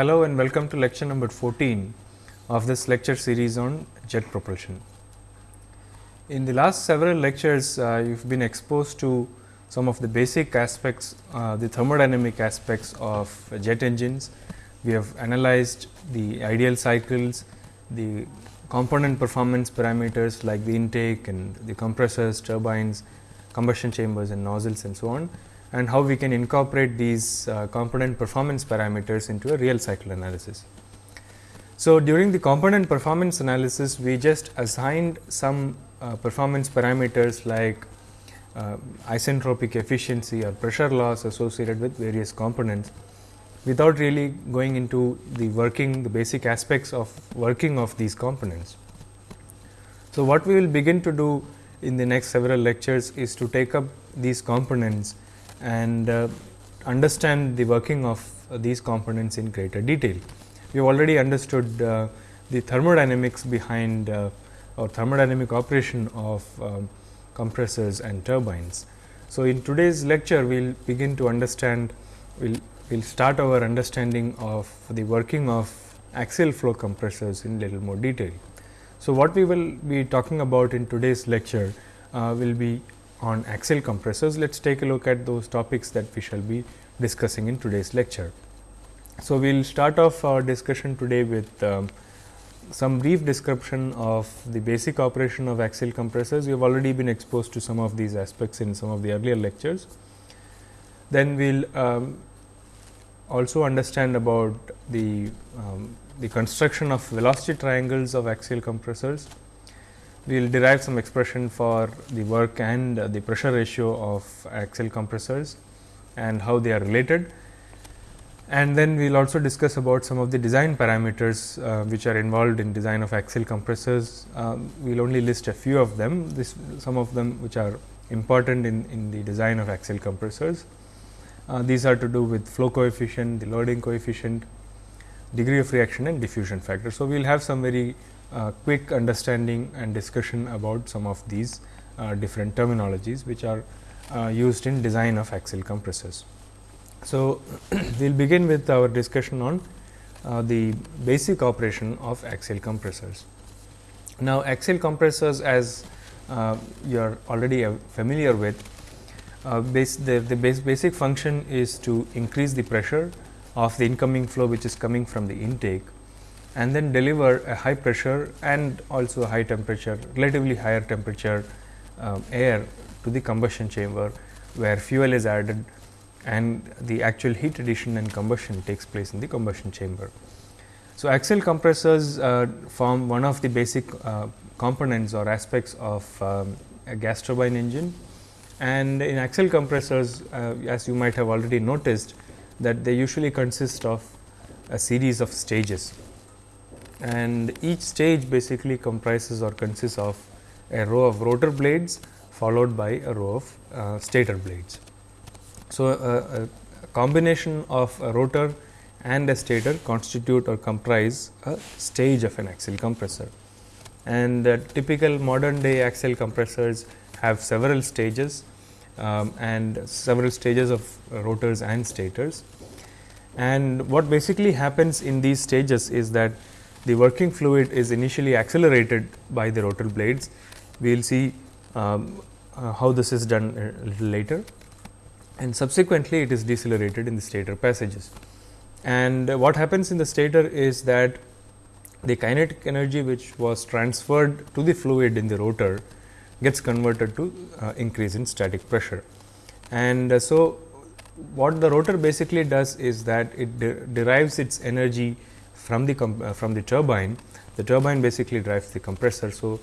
Hello and welcome to lecture number 14 of this lecture series on jet propulsion. In the last several lectures, uh, you have been exposed to some of the basic aspects, uh, the thermodynamic aspects of jet engines. We have analyzed the ideal cycles, the component performance parameters like the intake and the compressors, turbines, combustion chambers and nozzles and so on and how we can incorporate these uh, component performance parameters into a real cycle analysis. So, during the component performance analysis, we just assigned some uh, performance parameters like uh, isentropic efficiency or pressure loss associated with various components without really going into the working the basic aspects of working of these components. So, what we will begin to do in the next several lectures is to take up these components and uh, understand the working of these components in greater detail. We have already understood uh, the thermodynamics behind uh, or thermodynamic operation of um, compressors and turbines. So, in today's lecture we will begin to understand we will we'll start our understanding of the working of axial flow compressors in little more detail. So, what we will be talking about in today's lecture uh, will be on axial compressors. Let us take a look at those topics that we shall be discussing in today's lecture. So, we will start off our discussion today with um, some brief description of the basic operation of axial compressors. We have already been exposed to some of these aspects in some of the earlier lectures. Then we will um, also understand about the, um, the construction of velocity triangles of axial compressors we will derive some expression for the work and uh, the pressure ratio of axial compressors and how they are related. And then we will also discuss about some of the design parameters uh, which are involved in design of axial compressors. Uh, we will only list a few of them, this some of them which are important in, in the design of axial compressors. Uh, these are to do with flow coefficient, the loading coefficient, degree of reaction and diffusion factor. So, we will have some very uh, quick understanding and discussion about some of these uh, different terminologies which are uh, used in design of axial compressors. So, we will begin with our discussion on uh, the basic operation of axial compressors. Now, axial compressors as uh, you are already familiar with, base, the, the base basic function is to increase the pressure of the incoming flow which is coming from the intake and then deliver a high pressure and also a high temperature relatively higher temperature um, air to the combustion chamber where fuel is added and the actual heat addition and combustion takes place in the combustion chamber. So, axial compressors uh, form one of the basic uh, components or aspects of um, a gas turbine engine and in axial compressors uh, as you might have already noticed that they usually consist of a series of stages and each stage basically comprises or consists of a row of rotor blades followed by a row of uh, stator blades. So, uh, a combination of a rotor and a stator constitute or comprise a stage of an axial compressor. And typical modern day axial compressors have several stages um, and several stages of rotors and stators. And what basically happens in these stages is that the working fluid is initially accelerated by the rotor blades. We will see um, uh, how this is done a little later and subsequently it is decelerated in the stator passages. And uh, what happens in the stator is that the kinetic energy which was transferred to the fluid in the rotor gets converted to uh, increase in static pressure. And uh, so, what the rotor basically does is that it de derives its energy from the uh, from the turbine, the turbine basically drives the compressor. So,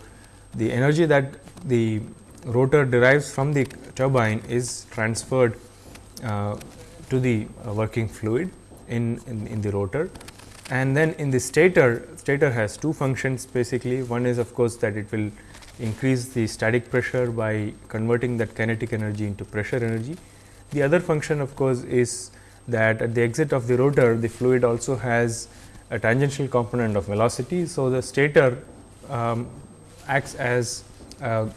the energy that the rotor derives from the turbine is transferred uh, to the uh, working fluid in, in, in the rotor and then in the stator, stator has two functions basically. One is of course, that it will increase the static pressure by converting that kinetic energy into pressure energy. The other function of course, is that at the exit of the rotor the fluid also has a tangential component of velocity. So, the stator um, acts as a,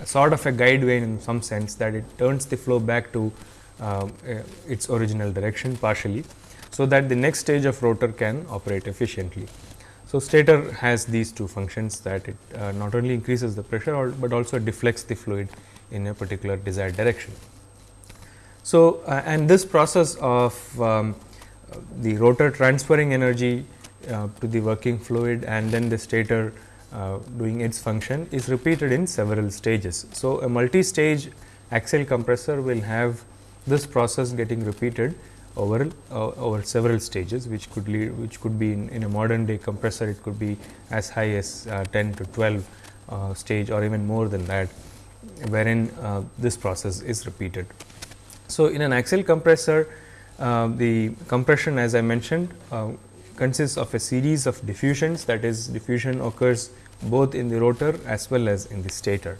a, sort of a guide vane in some sense that it turns the flow back to uh, its original direction partially. So, that the next stage of rotor can operate efficiently. So, stator has these two functions that it uh, not only increases the pressure, or, but also deflects the fluid in a particular desired direction. So, uh, and this process of um, the rotor transferring energy uh, to the working fluid and then the stator uh, doing its function is repeated in several stages. So, a multi-stage axial compressor will have this process getting repeated over uh, over several stages which could lead which could be in, in a modern day compressor it could be as high as uh, 10 to 12 uh, stage or even more than that wherein uh, this process is repeated. So, in an axial compressor uh, the compression as I mentioned uh, consists of a series of diffusions that is diffusion occurs both in the rotor as well as in the stator.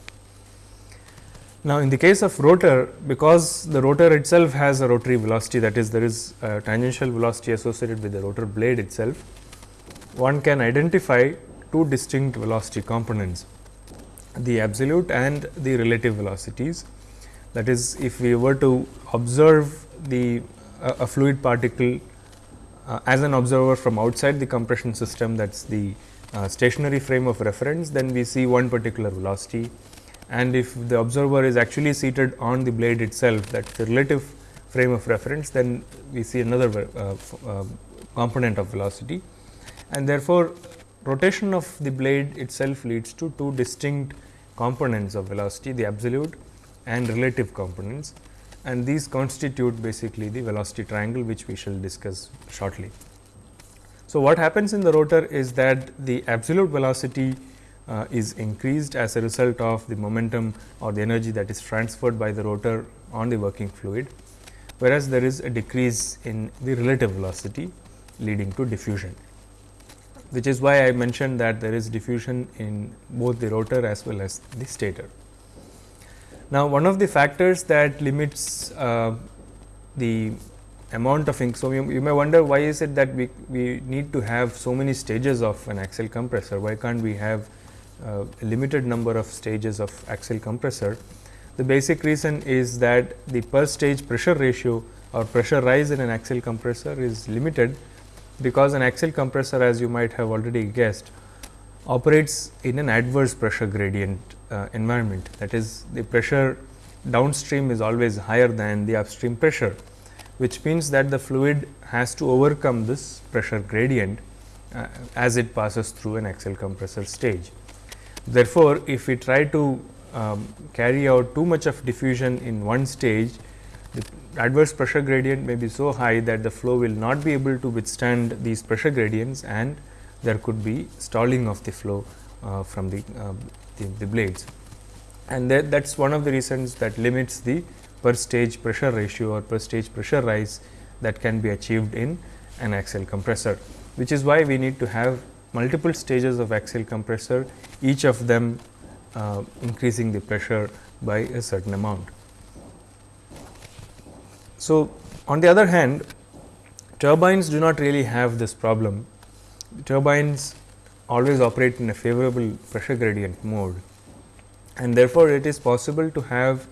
Now, in the case of rotor because the rotor itself has a rotary velocity that is there is a tangential velocity associated with the rotor blade itself, one can identify two distinct velocity components the absolute and the relative velocities. That is if we were to observe the a fluid particle uh, as an observer from outside the compression system that is the uh, stationary frame of reference, then we see one particular velocity. And if the observer is actually seated on the blade itself that is the relative frame of reference then we see another uh, uh, component of velocity. And therefore, rotation of the blade itself leads to two distinct components of velocity the absolute and relative components and these constitute basically the velocity triangle which we shall discuss shortly. So, what happens in the rotor is that the absolute velocity uh, is increased as a result of the momentum or the energy that is transferred by the rotor on the working fluid, whereas there is a decrease in the relative velocity leading to diffusion, which is why I mentioned that there is diffusion in both the rotor as well as the stator. Now, one of the factors that limits uh, the amount of ink. So, you, you, may wonder why is it that we, we need to have so many stages of an axial compressor, why can't we have uh, a limited number of stages of axial compressor. The basic reason is that the per stage pressure ratio or pressure rise in an axial compressor is limited, because an axial compressor as you might have already guessed operates in an adverse pressure gradient uh, environment. That is the pressure downstream is always higher than the upstream pressure, which means that the fluid has to overcome this pressure gradient uh, as it passes through an axial compressor stage. Therefore, if we try to um, carry out too much of diffusion in one stage, the adverse pressure gradient may be so high that the flow will not be able to withstand these pressure gradients and there could be stalling of the flow uh, from the, uh, the, the, blades. And that, that is one of the reasons that limits the per stage pressure ratio or per stage pressure rise that can be achieved in an axial compressor, which is why we need to have multiple stages of axial compressor, each of them uh, increasing the pressure by a certain amount. So, on the other hand, turbines do not really have this problem. Turbines always operate in a favorable pressure gradient mode and therefore, it is possible to have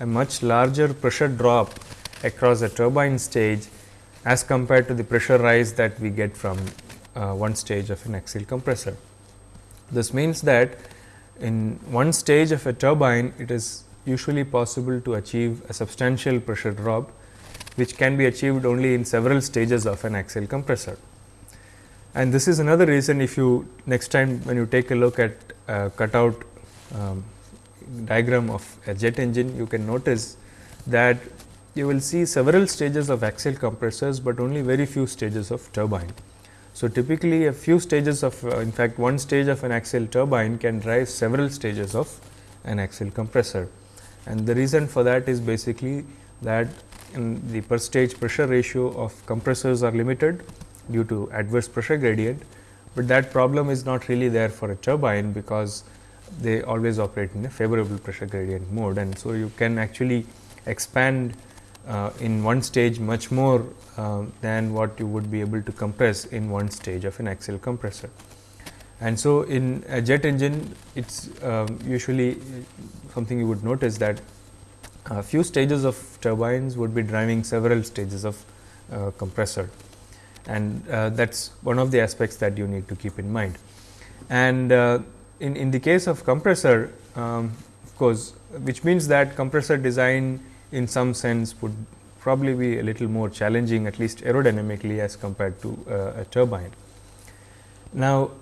a much larger pressure drop across a turbine stage as compared to the pressure rise that we get from uh, one stage of an axial compressor. This means that in one stage of a turbine, it is usually possible to achieve a substantial pressure drop, which can be achieved only in several stages of an axial compressor. And this is another reason if you next time when you take a look at a cutout um, diagram of a jet engine, you can notice that you will see several stages of axial compressors, but only very few stages of turbine. So, typically a few stages of uh, in fact, one stage of an axial turbine can drive several stages of an axial compressor. And the reason for that is basically that the per stage pressure ratio of compressors are limited due to adverse pressure gradient, but that problem is not really there for a turbine because they always operate in a favorable pressure gradient mode. And so, you can actually expand uh, in one stage much more uh, than what you would be able to compress in one stage of an axial compressor. And so, in a jet engine it is um, usually something you would notice that a few stages of turbines would be driving several stages of uh, compressor and uh, that is one of the aspects that you need to keep in mind. And uh, in, in the case of compressor um, of course, which means that compressor design in some sense would probably be a little more challenging at least aerodynamically as compared to uh, a turbine. Now,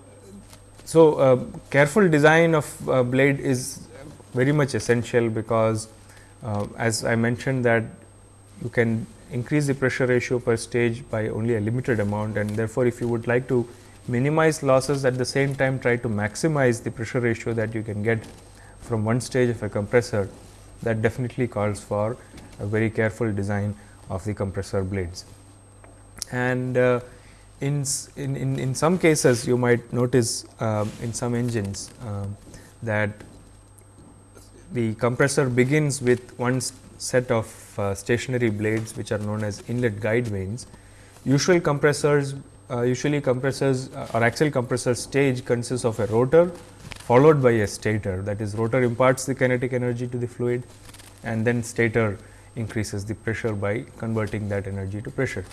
so uh, careful design of uh, blade is very much essential because uh, as I mentioned that you can increase the pressure ratio per stage by only a limited amount and therefore, if you would like to minimize losses at the same time try to maximize the pressure ratio that you can get from one stage of a compressor that definitely calls for a very careful design of the compressor blades. And uh, in, in, in, some cases you might notice uh, in some engines uh, that the compressor begins with one set of uh, stationary blades which are known as inlet guide vanes. Usual compressors uh, usually compressors uh, or axial compressor stage consists of a rotor followed by a stator that is rotor imparts the kinetic energy to the fluid and then stator increases the pressure by converting that energy to pressure.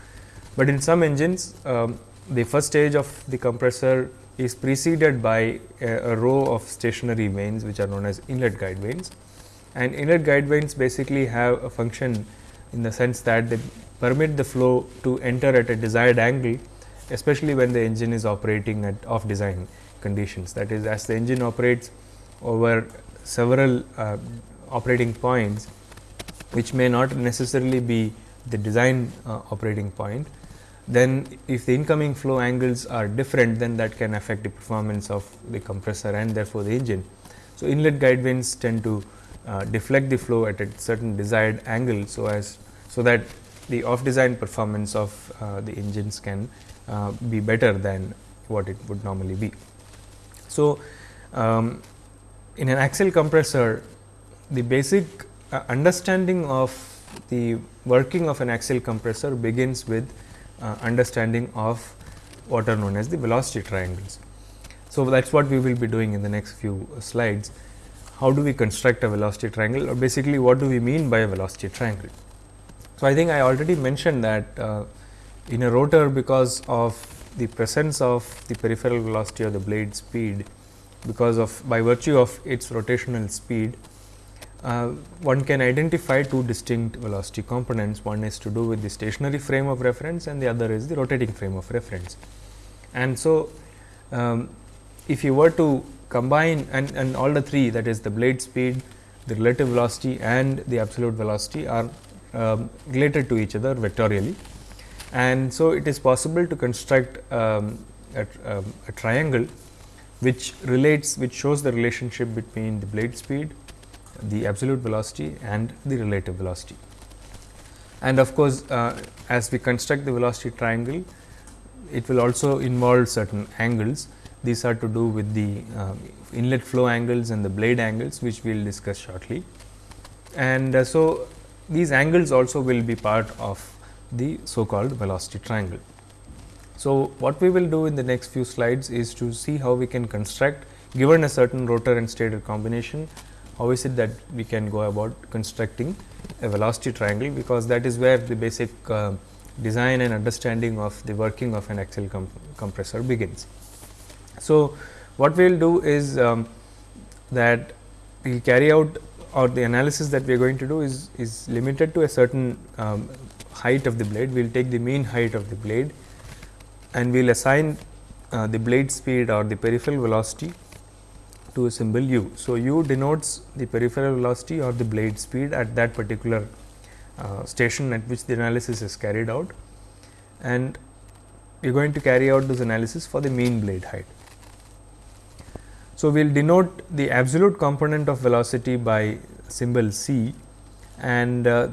But in some engines um, the first stage of the compressor is preceded by a, a, row of stationary vanes which are known as inlet guide vanes and inlet guide vanes basically have a function in the sense that they permit the flow to enter at a desired angle especially when the engine is operating at off design conditions that is as the engine operates over several uh, operating points which may not necessarily be the design uh, operating point then if the incoming flow angles are different then that can affect the performance of the compressor and therefore, the engine. So, inlet guide vanes tend to uh, deflect the flow at a certain desired angle. So, as so that the off design performance of uh, the engines can uh, be better than what it would normally be. So, um, in an axial compressor the basic uh, understanding of the working of an axial compressor begins with uh, understanding of what are known as the velocity triangles. So, that is what we will be doing in the next few slides. How do we construct a velocity triangle or basically what do we mean by a velocity triangle? So, I think I already mentioned that uh, in a rotor because of the presence of the peripheral velocity or the blade speed because of by virtue of its rotational speed uh, one can identify two distinct velocity components. One is to do with the stationary frame of reference and the other is the rotating frame of reference. And so, um, if you were to combine and, and all the three that is the blade speed, the relative velocity and the absolute velocity are um, related to each other vectorially. And so, it is possible to construct um, a, um, a triangle which relates which shows the relationship between the blade speed the absolute velocity and the relative velocity. And of course, uh, as we construct the velocity triangle, it will also involve certain angles. These are to do with the uh, inlet flow angles and the blade angles, which we will discuss shortly. And uh, so, these angles also will be part of the so called velocity triangle. So, what we will do in the next few slides is to see how we can construct given a certain rotor and stator combination how is it that we can go about constructing a velocity triangle, because that is where the basic uh, design and understanding of the working of an axial com compressor begins. So, what we will do is um, that we will carry out or the analysis that we are going to do is, is limited to a certain um, height of the blade. We will take the mean height of the blade and we will assign uh, the blade speed or the peripheral velocity to a symbol u. So, u denotes the peripheral velocity or the blade speed at that particular uh, station at which the analysis is carried out and we are going to carry out this analysis for the mean blade height. So, we will denote the absolute component of velocity by symbol c and uh,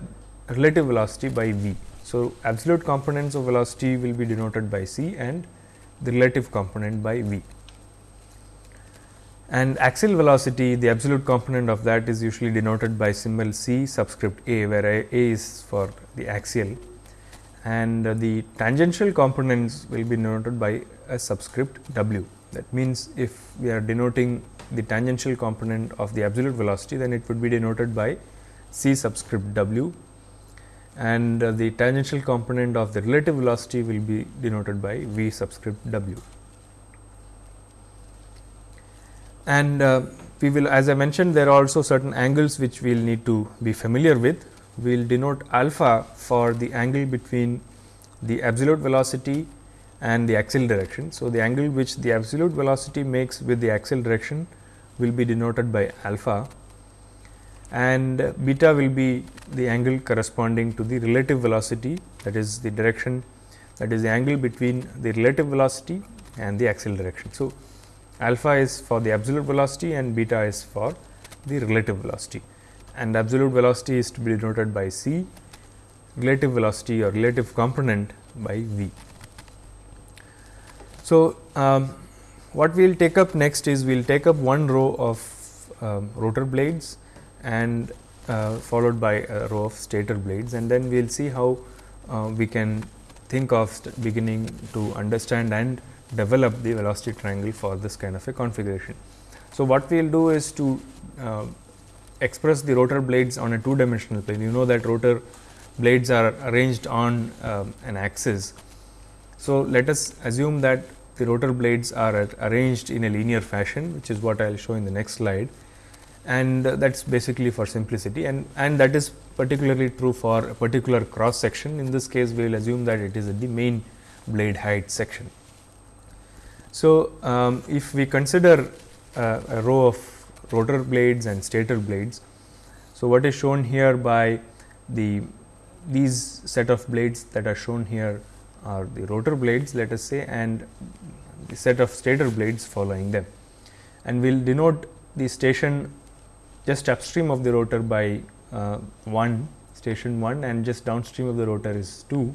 relative velocity by v. So, absolute components of velocity will be denoted by c and the relative component by v and axial velocity the absolute component of that is usually denoted by symbol c subscript a where a, a is for the axial and uh, the tangential components will be denoted by a subscript w. That means, if we are denoting the tangential component of the absolute velocity then it would be denoted by c subscript w and uh, the tangential component of the relative velocity will be denoted by v subscript w. And uh, we will as I mentioned there are also certain angles which we will need to be familiar with. We will denote alpha for the angle between the absolute velocity and the axial direction. So, the angle which the absolute velocity makes with the axial direction will be denoted by alpha and beta will be the angle corresponding to the relative velocity that is the direction that is the angle between the relative velocity and the axial direction. So, alpha is for the absolute velocity and beta is for the relative velocity and absolute velocity is to be denoted by c, relative velocity or relative component by v. So, um, what we will take up next is we will take up one row of um, rotor blades and uh, followed by a row of stator blades and then we will see how uh, we can think of beginning to understand and develop the velocity triangle for this kind of a configuration. So, what we will do is to uh, express the rotor blades on a two dimensional plane. You know that rotor blades are arranged on um, an axis. So, let us assume that the rotor blades are arranged in a linear fashion which is what I will show in the next slide and that is basically for simplicity and, and that is particularly true for a particular cross section. In this case, we will assume that it is at the main blade height section. So, um, if we consider uh, a row of rotor blades and stator blades. So, what is shown here by the these set of blades that are shown here are the rotor blades let us say and set of stator blades following them. And we will denote the station just upstream of the rotor by uh, 1 station 1 and just downstream of the rotor is 2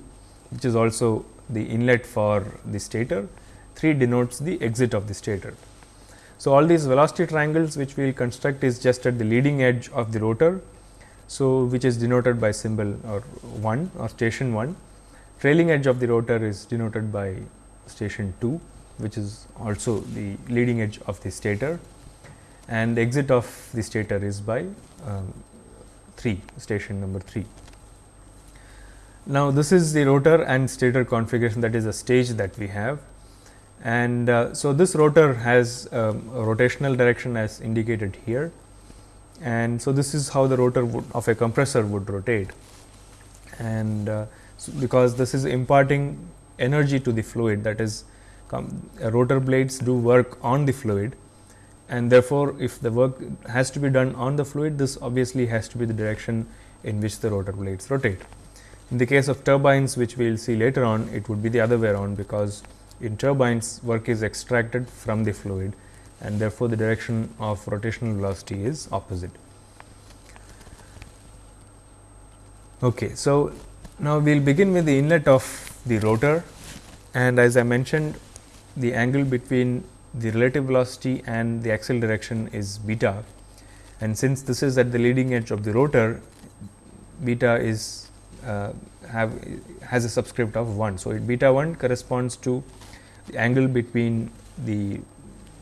which is also the inlet for the stator 3 denotes the exit of the stator. So, all these velocity triangles which we will construct is just at the leading edge of the rotor. So, which is denoted by symbol or 1 or station 1 trailing edge of the rotor is denoted by station 2 which is also the leading edge of the stator. And the exit of the stator is by um, 3 station number 3. Now, this is the rotor and stator configuration that is a stage that we have. And uh, so this rotor has um, a rotational direction as indicated here. And so this is how the rotor of a compressor would rotate. And uh, so because this is imparting energy to the fluid that is rotor blades do work on the fluid and therefore, if the work has to be done on the fluid, this obviously has to be the direction in which the rotor blades rotate. In the case of turbines, which we will see later on, it would be the other way around, because in turbines work is extracted from the fluid and therefore, the direction of rotational velocity is opposite. Okay, so, now we will begin with the inlet of the rotor and as I mentioned the angle between the relative velocity and the axial direction is beta and since this is at the leading edge of the rotor beta is uh, have has a subscript of 1. So, it beta 1 corresponds to the angle between the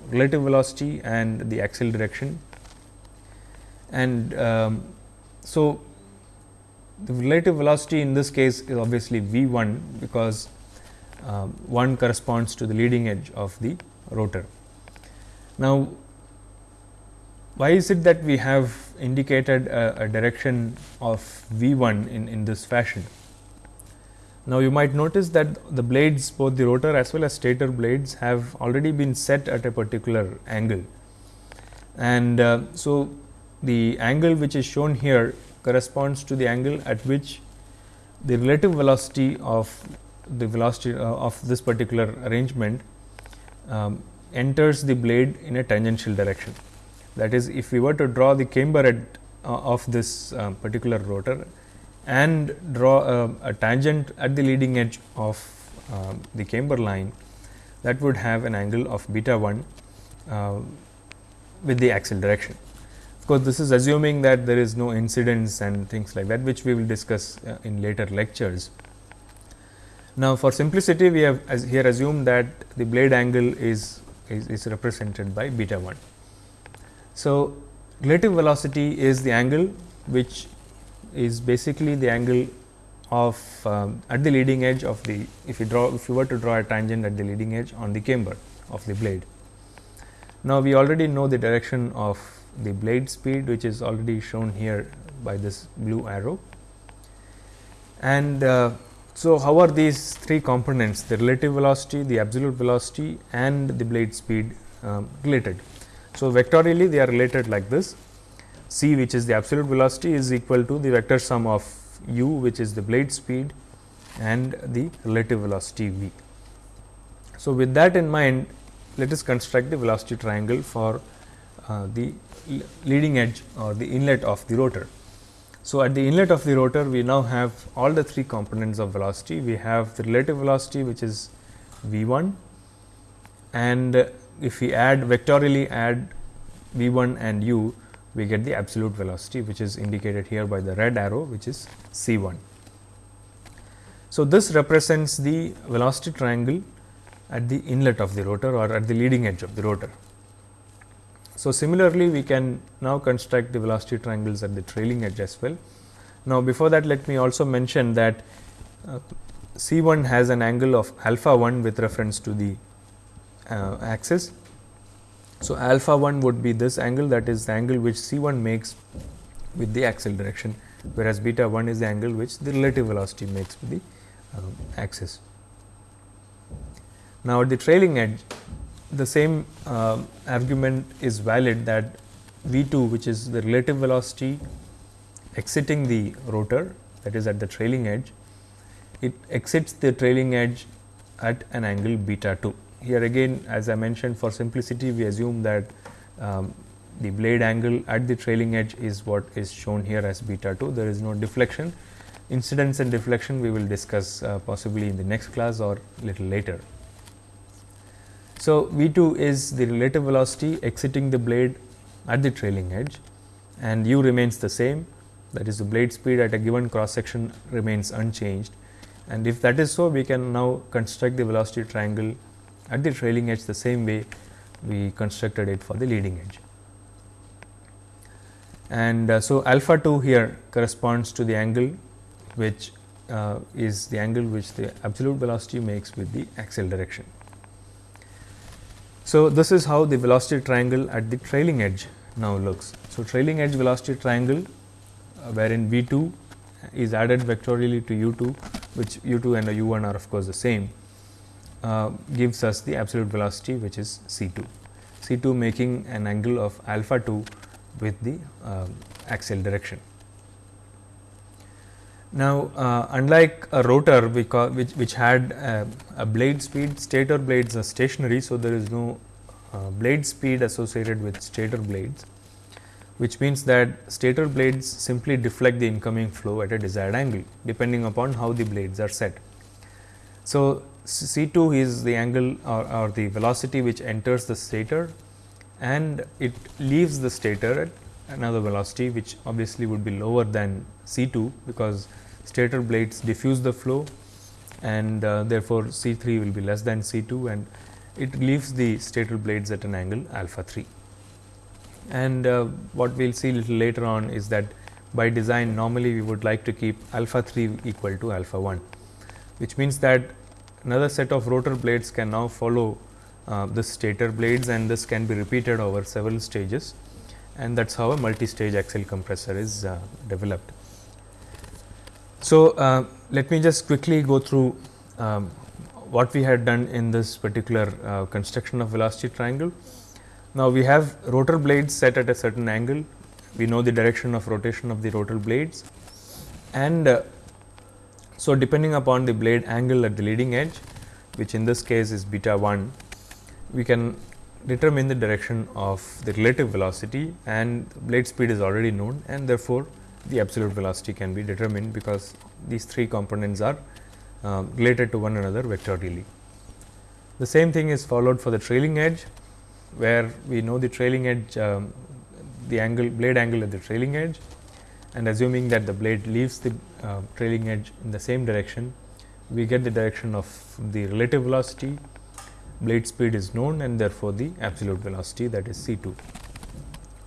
relative velocity and the axial direction and um, so the relative velocity in this case is obviously v 1 because um, 1 corresponds to the leading edge of the rotor. Now, why is it that we have indicated a, a direction of V 1 in, in this fashion? Now, you might notice that the blades both the rotor as well as stator blades have already been set at a particular angle. And uh, so, the angle which is shown here corresponds to the angle at which the relative velocity of the velocity uh, of this particular arrangement um, enters the blade in a tangential direction. That is, if we were to draw the camber at, uh, of this uh, particular rotor and draw uh, a tangent at the leading edge of um, the camber line, that would have an angle of beta 1 uh, with the axial direction. Of course, this is assuming that there is no incidence and things like that, which we will discuss uh, in later lectures. Now, for simplicity we have as here assumed that the blade angle is, is, is represented by beta 1. So, relative velocity is the angle which is basically the angle of um, at the leading edge of the if you draw if you were to draw a tangent at the leading edge on the camber of the blade. Now, we already know the direction of the blade speed which is already shown here by this blue arrow. And uh, so, how are these three components the relative velocity, the absolute velocity and the blade speed um, related. So, vectorially they are related like this c which is the absolute velocity is equal to the vector sum of u which is the blade speed and the relative velocity v. So, with that in mind let us construct the velocity triangle for uh, the leading edge or the inlet of the rotor. So, at the inlet of the rotor we now have all the three components of velocity. We have the relative velocity which is v 1 and if we add vectorially add v 1 and u we get the absolute velocity which is indicated here by the red arrow which is c 1. So, this represents the velocity triangle at the inlet of the rotor or at the leading edge of the rotor. So, similarly, we can now construct the velocity triangles at the trailing edge as well. Now, before that let me also mention that uh, C 1 has an angle of alpha 1 with reference to the uh, axis. So, alpha 1 would be this angle that is the angle which C 1 makes with the axial direction, whereas beta 1 is the angle which the relative velocity makes with the uh, axis. Now, at the trailing edge the same uh, argument is valid that V 2 which is the relative velocity exiting the rotor that is at the trailing edge, it exits the trailing edge at an angle beta 2. Here again as I mentioned for simplicity we assume that um, the blade angle at the trailing edge is what is shown here as beta 2, there is no deflection. Incidence and deflection we will discuss uh, possibly in the next class or little later. So, V 2 is the relative velocity exiting the blade at the trailing edge and u remains the same that is the blade speed at a given cross section remains unchanged and if that is so we can now construct the velocity triangle at the trailing edge the same way we constructed it for the leading edge. And uh, so, alpha 2 here corresponds to the angle which uh, is the angle which the absolute velocity makes with the axial direction. So, this is how the velocity triangle at the trailing edge now looks. So, trailing edge velocity triangle uh, wherein V 2 is added vectorially to u 2 which u 2 and u 1 are of course, the same uh, gives us the absolute velocity which is C 2, C 2 making an angle of alpha 2 with the uh, axial direction. Now, uh, unlike a rotor which, which had a, a, blade speed, stator blades are stationary. So, there is no uh, blade speed associated with stator blades, which means that stator blades simply deflect the incoming flow at a desired angle depending upon how the blades are set. So, C 2 is the angle or, or the velocity which enters the stator and it leaves the stator at another velocity which obviously would be lower than C 2 because stator blades diffuse the flow and uh, therefore, C 3 will be less than C 2 and it leaves the stator blades at an angle alpha 3. And uh, what we will see little later on is that by design normally we would like to keep alpha 3 equal to alpha 1, which means that another set of rotor blades can now follow uh, the stator blades and this can be repeated over several stages and that is how a multi-stage axial compressor is uh, developed. So, uh, let me just quickly go through um, what we had done in this particular uh, construction of velocity triangle. Now, we have rotor blades set at a certain angle, we know the direction of rotation of the rotor blades and uh, so depending upon the blade angle at the leading edge which in this case is beta 1, we can determine the direction of the relative velocity and blade speed is already known and therefore, the absolute velocity can be determined because these three components are uh, related to one another vectorially. The same thing is followed for the trailing edge, where we know the trailing edge um, the angle blade angle at the trailing edge and assuming that the blade leaves the uh, trailing edge in the same direction, we get the direction of the relative velocity, blade speed is known and therefore, the absolute velocity that is C 2.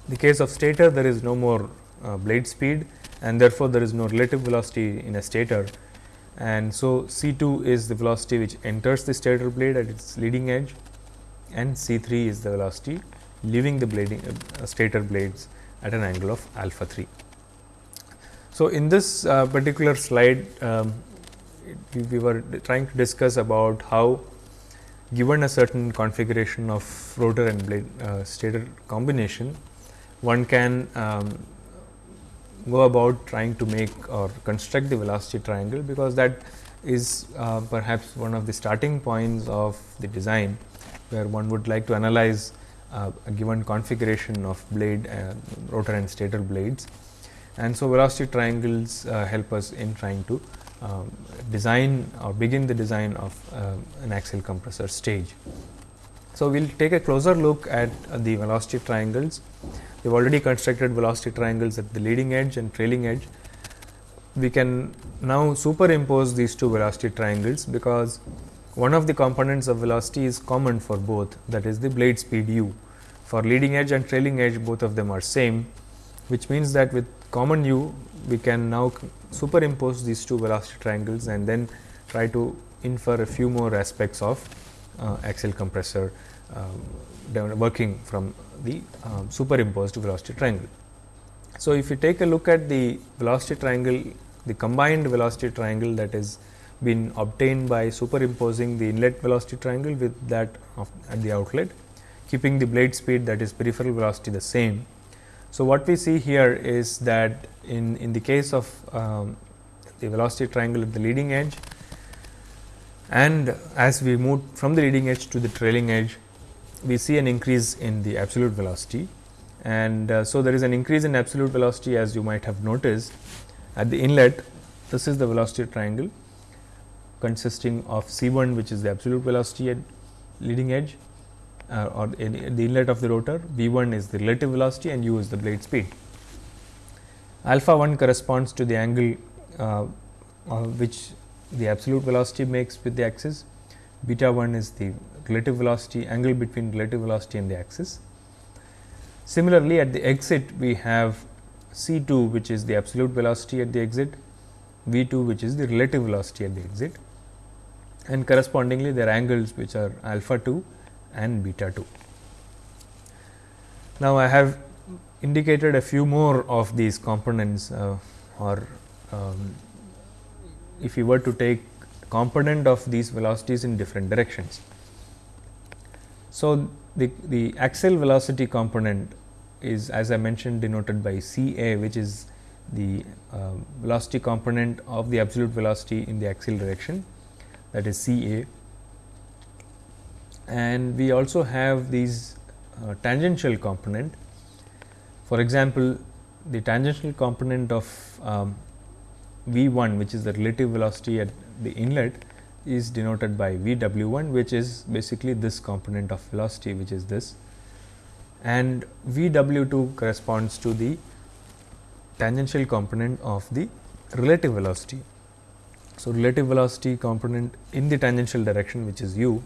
The case of stator there is no more uh, blade speed and therefore, there is no relative velocity in a stator and so C 2 is the velocity which enters the stator blade at its leading edge and C 3 is the velocity leaving the blading uh, stator blades at an angle of alpha 3. So, in this uh, particular slide um, we, we were trying to discuss about how given a certain configuration of rotor and blade uh, stator combination, one can um, go about trying to make or construct the velocity triangle, because that is uh, perhaps one of the starting points of the design, where one would like to analyze uh, a given configuration of blade uh, rotor and stator blades. And so, velocity triangles uh, help us in trying to um, design or begin the design of uh, an axial compressor stage. So, we will take a closer look at the velocity triangles. We have already constructed velocity triangles at the leading edge and trailing edge. We can now superimpose these two velocity triangles, because one of the components of velocity is common for both that is the blade speed u. For leading edge and trailing edge both of them are same, which means that with common u we can now superimpose these two velocity triangles and then try to infer a few more aspects of uh, axial compressor working from the um, superimposed velocity triangle. So, if you take a look at the velocity triangle, the combined velocity triangle that is been obtained by superimposing the inlet velocity triangle with that of at the outlet, keeping the blade speed that is peripheral velocity the same. So, what we see here is that in, in the case of um, the velocity triangle at the leading edge and as we move from the leading edge to the trailing edge, we see an increase in the absolute velocity. And uh, so, there is an increase in absolute velocity as you might have noticed at the inlet. This is the velocity triangle consisting of C 1 which is the absolute velocity at leading edge uh, or the inlet of the rotor, V 1 is the relative velocity and u is the blade speed. Alpha 1 corresponds to the angle uh, uh, which the absolute velocity makes with the axis, beta 1 is the relative velocity angle between relative velocity and the axis. Similarly, at the exit we have C 2 which is the absolute velocity at the exit, V 2 which is the relative velocity at the exit and correspondingly their angles which are alpha 2 and beta 2. Now, I have indicated a few more of these components uh, or um, if you were to take component of these velocities in different directions. So, the, the axial velocity component is as I mentioned denoted by C A which is the uh, velocity component of the absolute velocity in the axial direction that is C A. And we also have these uh, tangential component. For example, the tangential component of um, V 1 which is the relative velocity at the inlet is denoted by V w 1 which is basically this component of velocity which is this and V w 2 corresponds to the tangential component of the relative velocity. So, relative velocity component in the tangential direction which is u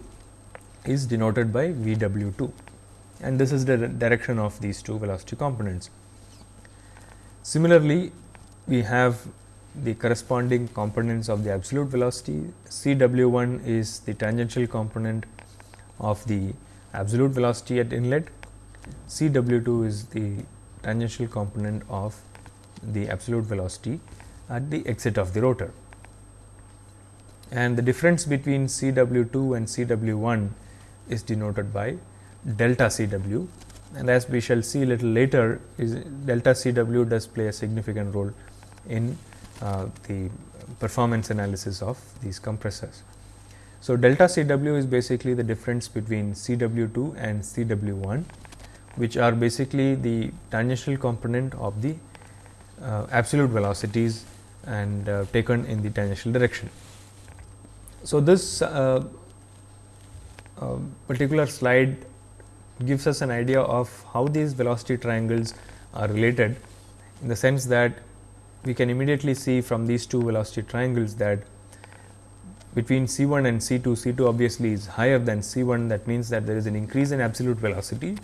is denoted by V w 2 and this is the direction of these two velocity components. Similarly, we have the corresponding components of the absolute velocity. C w 1 is the tangential component of the absolute velocity at inlet, C w 2 is the tangential component of the absolute velocity at the exit of the rotor. And the difference between C w 2 and C w 1 is denoted by delta C w and as we shall see a little later is delta C w does play a significant role in the performance analysis of these compressors. So, delta C w is basically the difference between C w 2 and C w 1, which are basically the tangential component of the uh, absolute velocities and uh, taken in the tangential direction. So, this uh, uh, particular slide gives us an idea of how these velocity triangles are related in the sense that we can immediately see from these two velocity triangles that between C 1 and C 2, C 2 obviously is higher than C 1 that means that there is an increase in absolute velocity.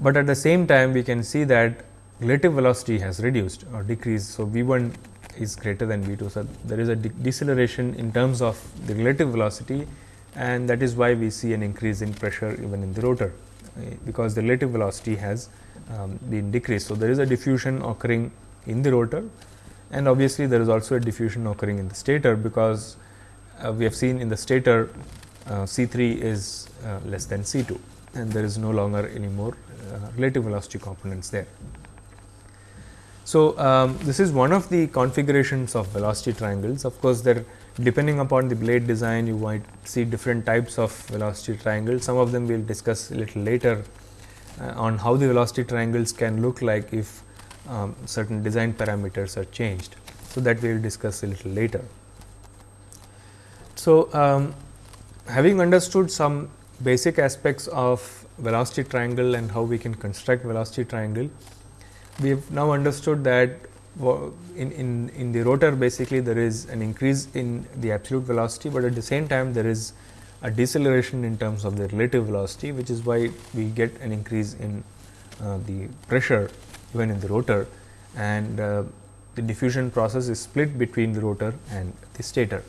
But at the same time we can see that relative velocity has reduced or decreased. So, V 1 is greater than V 2. So, there is a de deceleration in terms of the relative velocity and that is why we see an increase in pressure even in the rotor, uh, because the relative velocity has um, been decreased. So, there is a diffusion occurring in the rotor and obviously, there is also a diffusion occurring in the stator, because uh, we have seen in the stator uh, C 3 is uh, less than C 2 and there is no longer any more uh, relative velocity components there. So, um, this is one of the configurations of velocity triangles. Of course, there depending upon the blade design you might see different types of velocity triangles. Some of them we will discuss a little later uh, on how the velocity triangles can look like if um, certain design parameters are changed. So, that we will discuss a little later. So, um, having understood some basic aspects of velocity triangle and how we can construct velocity triangle, we have now understood that in, in, in the rotor basically there is an increase in the absolute velocity, but at the same time there is a deceleration in terms of the relative velocity, which is why we get an increase in uh, the pressure even in the rotor and uh, the diffusion process is split between the rotor and the stator.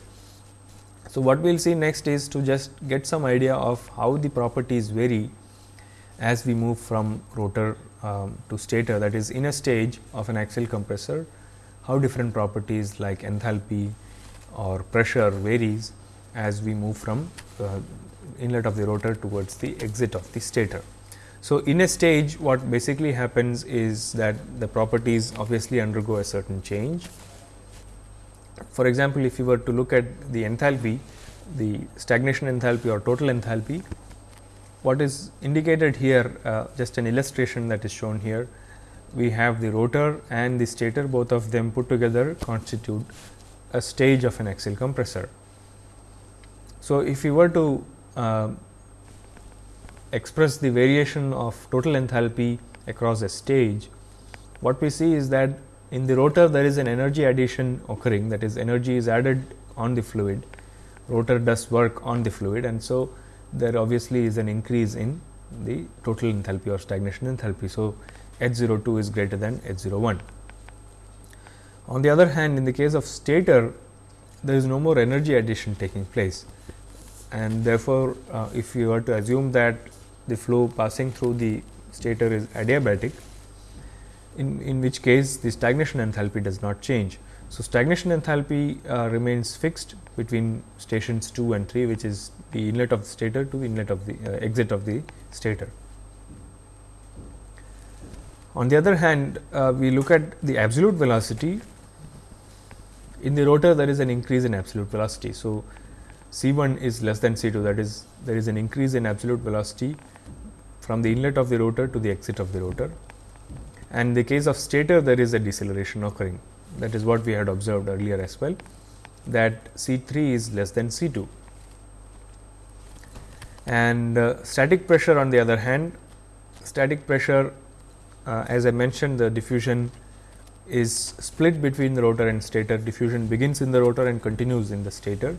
So, what we will see next is to just get some idea of how the properties vary as we move from rotor um, to stator that is in a stage of an axial compressor, how different properties like enthalpy or pressure varies as we move from uh, inlet of the rotor towards the exit of the stator. So, in a stage what basically happens is that the properties obviously undergo a certain change for example, if you were to look at the enthalpy, the stagnation enthalpy or total enthalpy, what is indicated here uh, just an illustration that is shown here. We have the rotor and the stator both of them put together constitute a stage of an axial compressor. So, if you were to uh, express the variation of total enthalpy across a stage, what we see is that in the rotor there is an energy addition occurring that is energy is added on the fluid, rotor does work on the fluid and so there obviously is an increase in the total enthalpy or stagnation enthalpy. So, H 02 is greater than H 01. On the other hand in the case of stator there is no more energy addition taking place and therefore, uh, if you were to assume that the flow passing through the stator is adiabatic in, in which case the stagnation enthalpy does not change. So, stagnation enthalpy uh, remains fixed between stations 2 and 3 which is the inlet of the stator to the inlet of the uh, exit of the stator. On the other hand, uh, we look at the absolute velocity in the rotor there is an increase in absolute velocity. So, C 1 is less than C 2 that is there is an increase in absolute velocity from the inlet of the rotor to the exit of the rotor and in the case of stator there is a deceleration occurring that is what we had observed earlier as well that C 3 is less than C 2. And uh, static pressure on the other hand, static pressure uh, as I mentioned the diffusion is split between the rotor and stator, diffusion begins in the rotor and continues in the stator.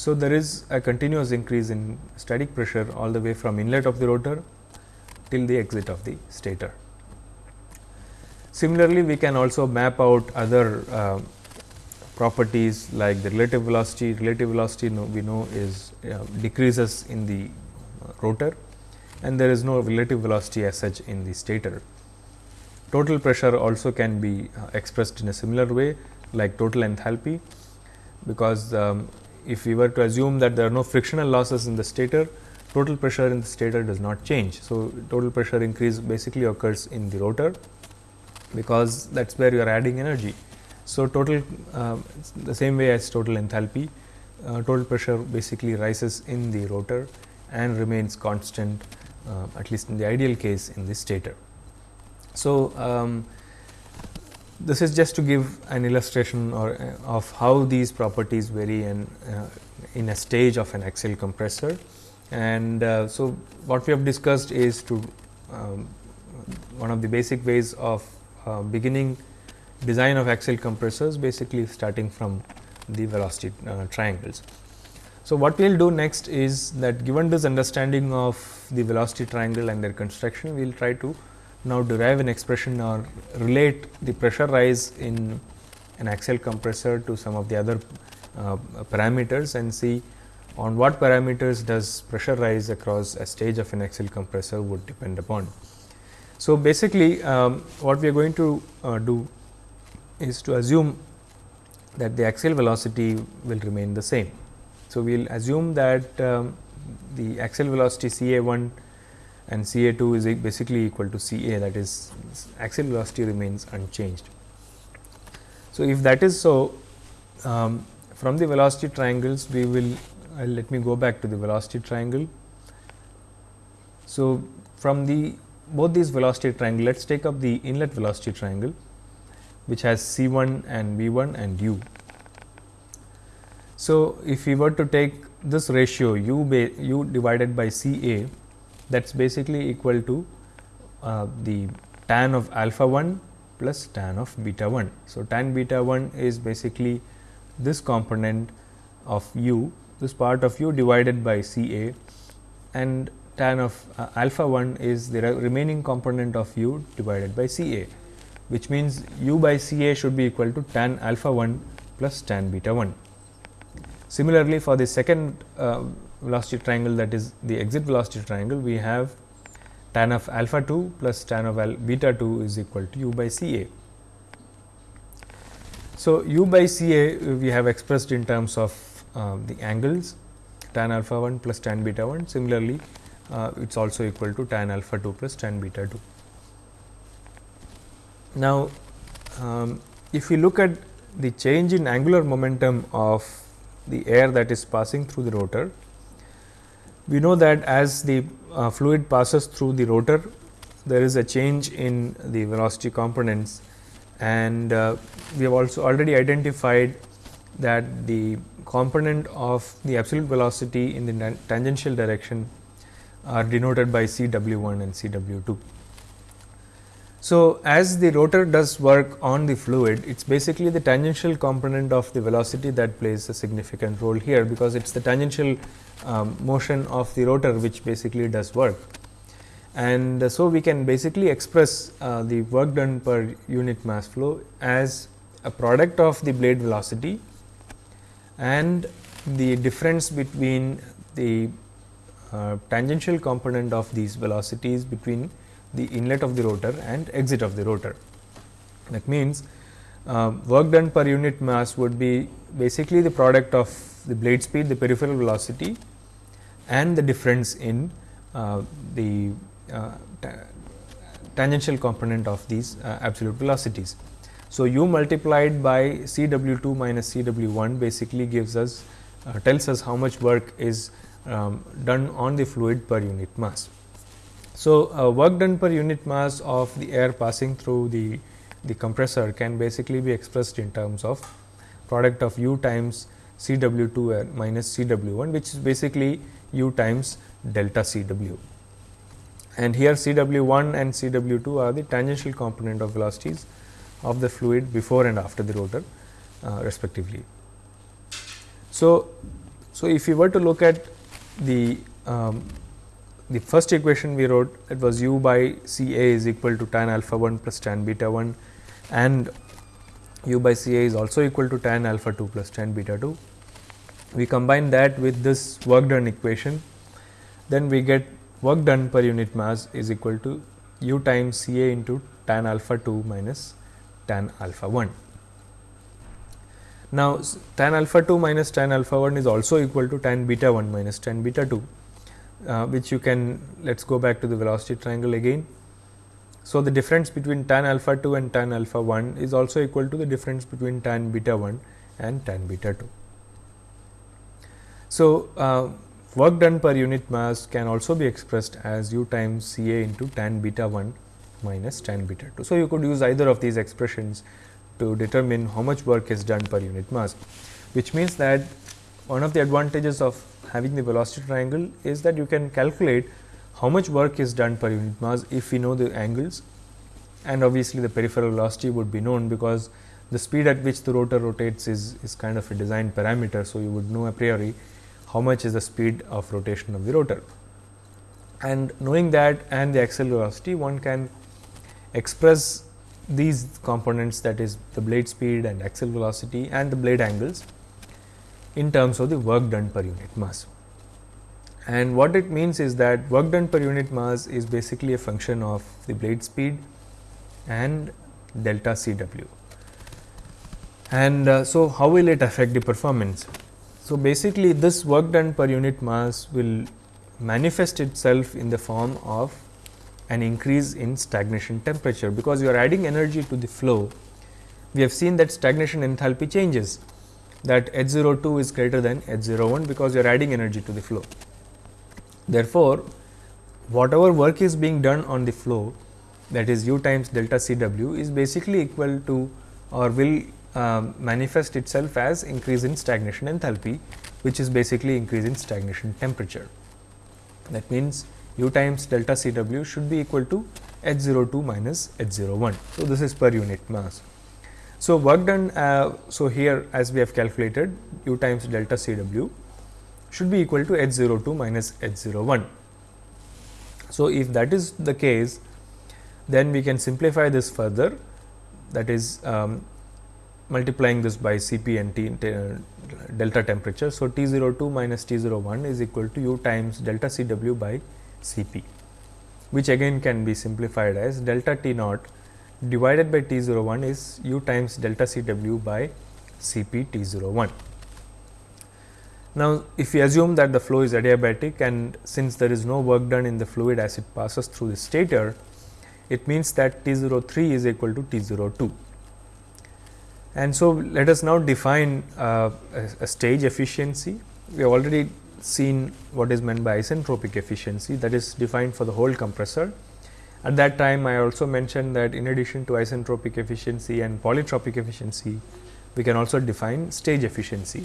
So, there is a continuous increase in static pressure all the way from inlet of the rotor till the exit of the stator. Similarly, we can also map out other uh, properties like the relative velocity. Relative velocity we know is uh, decreases in the uh, rotor and there is no relative velocity as such in the stator. Total pressure also can be uh, expressed in a similar way like total enthalpy, because um, if we were to assume that there are no frictional losses in the stator, total pressure in the stator does not change. So, total pressure increase basically occurs in the rotor because that is where you are adding energy. So, total uh, the same way as total enthalpy, uh, total pressure basically rises in the rotor and remains constant uh, at least in the ideal case in the stator. So, um, this is just to give an illustration or uh, of how these properties vary uh, in a stage of an axial compressor. And uh, so, what we have discussed is to um, one of the basic ways of uh, beginning design of axial compressors basically starting from the velocity uh, triangles. So, what we will do next is that given this understanding of the velocity triangle and their construction, we will try to now derive an expression or relate the pressure rise in an axial compressor to some of the other uh, parameters and see on what parameters does pressure rise across a stage of an axial compressor would depend upon. So, basically um, what we are going to uh, do is to assume that the axial velocity will remain the same. So, we will assume that um, the axial velocity C A 1 and C A 2 is basically equal to C A that is axial velocity remains unchanged. So, if that is so um, from the velocity triangles we will uh, let me go back to the velocity triangle. So, from the both these velocity triangle let us take up the inlet velocity triangle which has C 1 and V 1 and u. So, if we were to take this ratio u, u divided by C A that is basically equal to uh, the tan of alpha 1 plus tan of beta 1. So, tan beta 1 is basically this component of u this part of u divided by C A and tan of uh, alpha 1 is the re remaining component of u divided by C A, which means u by C A should be equal to tan alpha 1 plus tan beta 1. Similarly, for the second uh, velocity triangle that is the exit velocity triangle, we have tan of alpha 2 plus tan of beta 2 is equal to u by C A. So, u by C A we have expressed in terms of uh, the angles tan alpha 1 plus tan beta 1. Similarly, uh, it is also equal to tan alpha 2 plus tan beta 2. Now, um, if we look at the change in angular momentum of the air that is passing through the rotor, we know that as the uh, fluid passes through the rotor, there is a change in the velocity components and uh, we have also already identified that the component of the absolute velocity in the tangential direction are denoted by C w 1 and C w 2. So, as the rotor does work on the fluid, it is basically the tangential component of the velocity that plays a significant role here, because it is the tangential um, motion of the rotor which basically does work. And uh, so, we can basically express uh, the work done per unit mass flow as a product of the blade velocity and the difference between the uh, tangential component of these velocities between the inlet of the rotor and exit of the rotor. That means, uh, work done per unit mass would be basically the product of the blade speed, the peripheral velocity and the difference in uh, the uh, tangential component of these uh, absolute velocities. So, u multiplied by C w 2 minus C w 1 basically gives us uh, tells us how much work is um, done on the fluid per unit mass. So, uh, work done per unit mass of the air passing through the, the compressor can basically be expressed in terms of product of u times C w 2 air minus C w 1 which is basically u times delta C w. And here C w 1 and C w 2 are the tangential component of velocities of the fluid before and after the rotor uh, respectively. So, so if we were to look at the um, the first equation we wrote it was u by C A is equal to tan alpha 1 plus tan beta 1 and u by C A is also equal to tan alpha 2 plus tan beta 2. We combine that with this work done equation, then we get work done per unit mass is equal to u times C A into tan alpha 2 minus tan alpha 1. Now, tan alpha 2 minus tan alpha 1 is also equal to tan beta 1 minus tan beta 2 uh, which you can let us go back to the velocity triangle again. So, the difference between tan alpha 2 and tan alpha 1 is also equal to the difference between tan beta 1 and tan beta 2. So, uh, work done per unit mass can also be expressed as u times C A into tan beta 1 minus tan beta 2. So, you could use either of these expressions to determine how much work is done per unit mass, which means that one of the advantages of having the velocity triangle is that you can calculate how much work is done per unit mass if we know the angles. And obviously, the peripheral velocity would be known because the speed at which the rotor rotates is, is kind of a design parameter. So, you would know a priori how much is the speed of rotation of the rotor. And knowing that and the axial velocity one can express these components that is the blade speed and axial velocity and the blade angles in terms of the work done per unit mass. And what it means is that work done per unit mass is basically a function of the blade speed and delta C w. And uh, so, how will it affect the performance? So, basically this work done per unit mass will manifest itself in the form of an increase in stagnation temperature, because you are adding energy to the flow. We have seen that stagnation enthalpy changes that H 02 is greater than H 01, because you are adding energy to the flow. Therefore, whatever work is being done on the flow that is u times delta C w is basically equal to or will um, manifest itself as increase in stagnation enthalpy, which is basically increase in stagnation temperature. That means, u times delta C w should be equal to H 02 minus H 01. So, this is per unit mass. So, work done, uh, so here as we have calculated u times delta C w should be equal to H 02 minus H 01. So, if that is the case, then we can simplify this further that is um, multiplying this by C p and T, uh, delta temperature. So, T 02 minus T 01 is equal to u times delta C w by C p, which again can be simplified as delta T naught divided by T 01 is u times delta C w by C p T 01. Now, if we assume that the flow is adiabatic and since there is no work done in the fluid as it passes through the stator, it means that T 03 is equal to T 02. And so, let us now define uh, a, a, stage efficiency. We have already seen what is meant by isentropic efficiency that is defined for the whole compressor. At that time, I also mentioned that in addition to isentropic efficiency and polytropic efficiency, we can also define stage efficiency,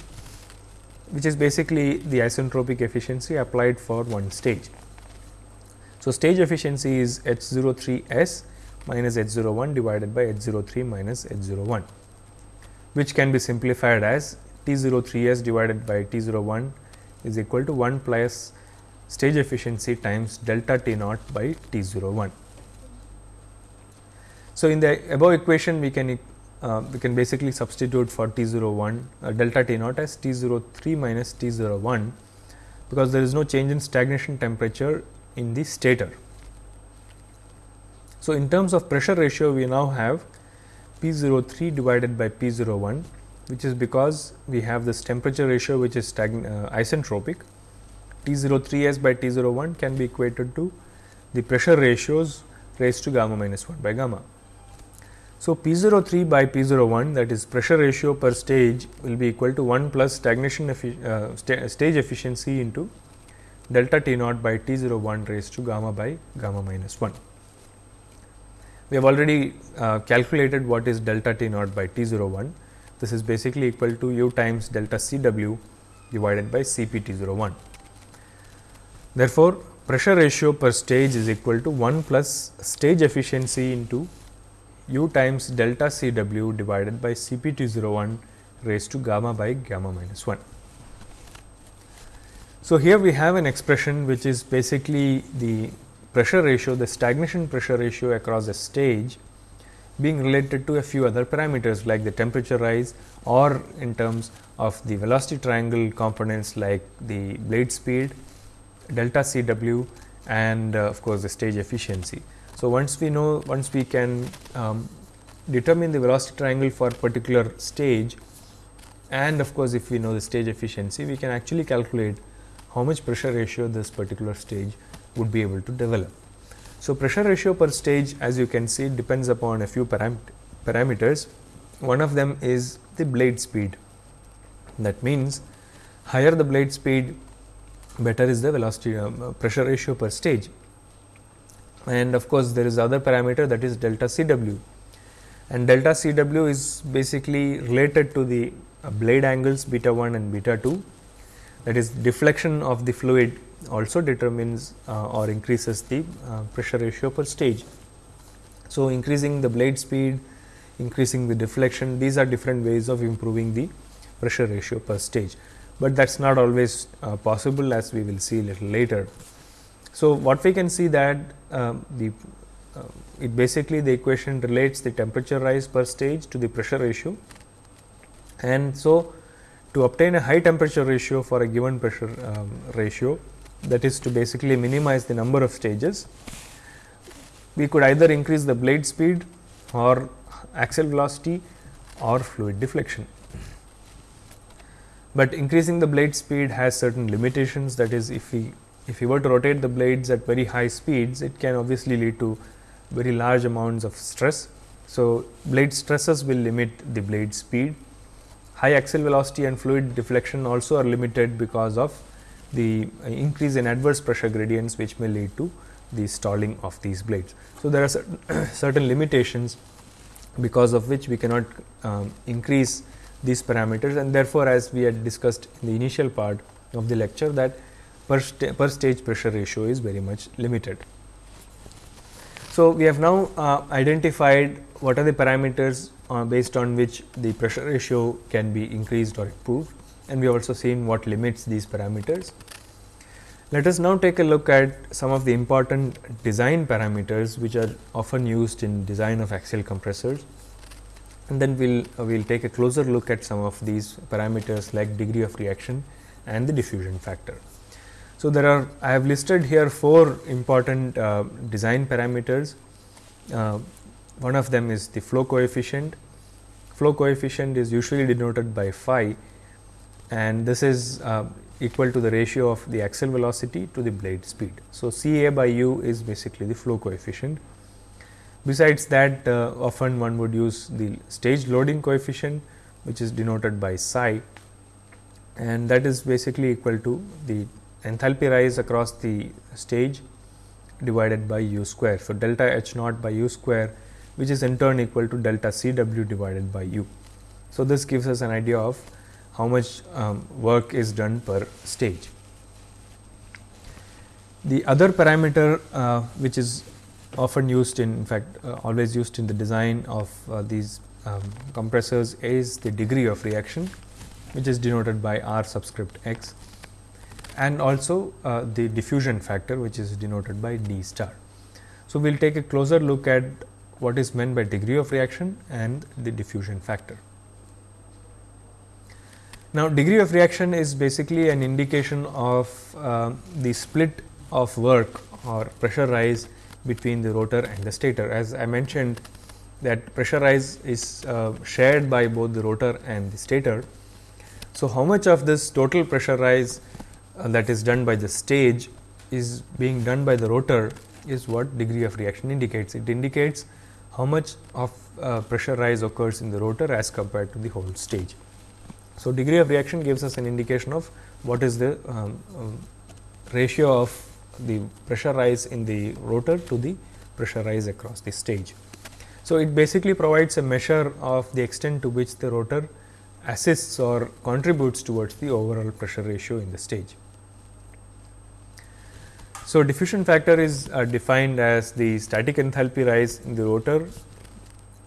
which is basically the isentropic efficiency applied for one stage. So, stage efficiency is H 03 S minus H 01 divided by H 03 minus H 01 which can be simplified as T 03 s divided by T 01 is equal to 1 plus stage efficiency times delta T naught by T 01. So, in the above equation we can uh, we can basically substitute for T 01 uh, delta T naught as T 03 minus T 01 because there is no change in stagnation temperature in the stator. So, in terms of pressure ratio we now have P 03 divided by P 01 which is because we have this temperature ratio which is uh, isentropic. T 03 s by T 01 can be equated to the pressure ratios raised to gamma minus 1 by gamma. So, P 03 by P 01 that is pressure ratio per stage will be equal to 1 plus stagnation uh, st stage efficiency into delta T naught by T 01 raised to gamma by gamma minus 1. We have already uh, calculated what is delta T naught by T 01. This is basically equal to u times delta C w divided by C p T 01. Therefore, pressure ratio per stage is equal to 1 plus stage efficiency into u times delta C w divided by C p T 01 raised to gamma by gamma minus 1. So, here we have an expression which is basically the pressure ratio, the stagnation pressure ratio across a stage being related to a few other parameters like the temperature rise or in terms of the velocity triangle components like the blade speed, delta C w and uh, of course, the stage efficiency. So, once we know once we can um, determine the velocity triangle for particular stage and of course, if we know the stage efficiency we can actually calculate how much pressure ratio this particular stage would be able to develop. So, pressure ratio per stage as you can see depends upon a few param parameters. One of them is the blade speed. That means, higher the blade speed better is the velocity uh, pressure ratio per stage. And of course, there is other parameter that is delta C w and delta C w is basically related to the uh, blade angles beta 1 and beta 2 that is deflection of the fluid also determines uh, or increases the uh, pressure ratio per stage. So, increasing the blade speed, increasing the deflection, these are different ways of improving the pressure ratio per stage, but that is not always uh, possible as we will see little later. So, what we can see that uh, the uh, it basically the equation relates the temperature rise per stage to the pressure ratio and so to obtain a high temperature ratio for a given pressure um, ratio that is to basically minimize the number of stages we could either increase the blade speed or axial velocity or fluid deflection. But increasing the blade speed has certain limitations that is if we if you were to rotate the blades at very high speeds it can obviously lead to very large amounts of stress. So, blade stresses will limit the blade speed. High axial velocity and fluid deflection also are limited because of the increase in adverse pressure gradients which may lead to the stalling of these blades. So, there are certain, certain limitations because of which we cannot um, increase these parameters and therefore, as we had discussed in the initial part of the lecture that per, sta per stage pressure ratio is very much limited. So, we have now uh, identified what are the parameters uh, based on which the pressure ratio can be increased or improved and we have also seen what limits these parameters. Let us now take a look at some of the important design parameters which are often used in design of axial compressors and then we will uh, we'll take a closer look at some of these parameters like degree of reaction and the diffusion factor. So, there are I have listed here four important uh, design parameters. Uh, one of them is the flow coefficient. Flow coefficient is usually denoted by phi and this is uh, equal to the ratio of the axial velocity to the blade speed. So, C A by u is basically the flow coefficient. Besides that uh, often one would use the stage loading coefficient which is denoted by psi and that is basically equal to the enthalpy rise across the stage divided by u square. So, delta h naught by u square which is in turn equal to delta C w divided by u. So, this gives us an idea of how much um, work is done per stage. The other parameter uh, which is often used in, in fact uh, always used in the design of uh, these um, compressors is the degree of reaction which is denoted by R subscript x and also uh, the diffusion factor which is denoted by d star. So, we will take a closer look at what is meant by degree of reaction and the diffusion factor. Now, degree of reaction is basically an indication of uh, the split of work or pressure rise between the rotor and the stator. As I mentioned that pressure rise is uh, shared by both the rotor and the stator. So, how much of this total pressure rise that is done by the stage is being done by the rotor is what degree of reaction indicates. It indicates how much of uh, pressure rise occurs in the rotor as compared to the whole stage. So, degree of reaction gives us an indication of what is the um, um, ratio of the pressure rise in the rotor to the pressure rise across the stage. So, it basically provides a measure of the extent to which the rotor assists or contributes towards the overall pressure ratio in the stage. So, diffusion factor is uh, defined as the static enthalpy rise in the rotor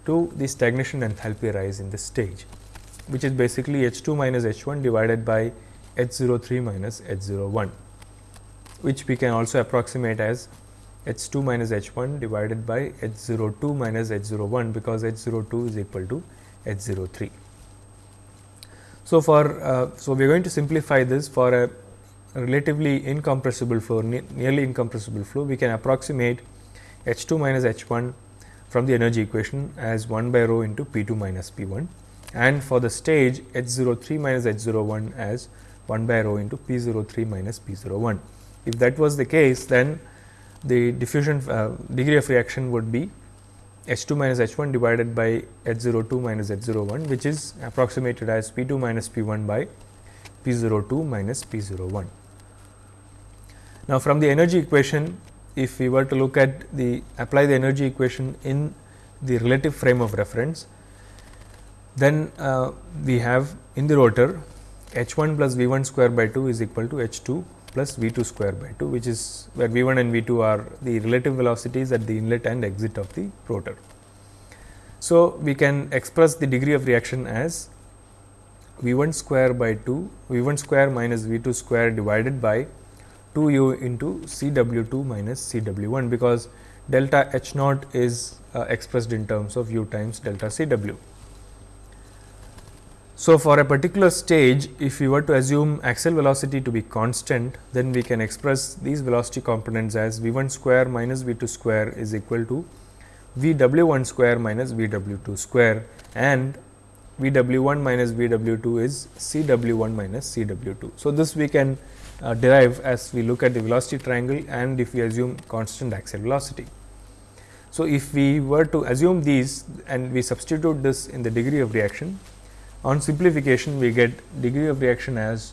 to the stagnation enthalpy rise in the stage which is basically H 2 minus H 1 divided by H 0 3 minus H 0 1, which we can also approximate as H 2 minus H 1 divided by H 0 2 minus H 0 1, because H 0 2 is equal to H 0 3. So, for uh, so we are going to simplify this for a relatively incompressible flow, ne nearly incompressible flow, we can approximate H 2 minus H 1 from the energy equation as 1 by rho into P 2 minus P 1 and for the stage h 0 3 minus h 0 1 as 1 by rho into p 0 3 minus p 0 1. If that was the case then the diffusion uh, degree of reaction would be h 2 minus h 1 divided by h 0 2 minus h 0 1 which is approximated as p 2 minus p 1 by p 0 2 minus p 0 1. Now, from the energy equation if we were to look at the apply the energy equation in the relative frame of reference then uh, we have in the rotor h 1 plus v 1 square by 2 is equal to h 2 plus v 2 square by 2 which is where v 1 and v 2 are the relative velocities at the inlet and exit of the rotor. So, we can express the degree of reaction as v 1 square by 2 v 1 square minus v 2 square divided by 2 u into C W 2 minus C W 1 because delta H naught is uh, expressed in terms of u times delta C w. So, for a particular stage if we were to assume axial velocity to be constant then we can express these velocity components as v 1 square minus v 2 square is equal to v w 1 square minus v w 2 square and v w 1 minus v w 2 is c w 1 minus c w 2. So, this we can uh, derive as we look at the velocity triangle and if we assume constant axial velocity. So, if we were to assume these and we substitute this in the degree of reaction, on simplification we get degree of reaction as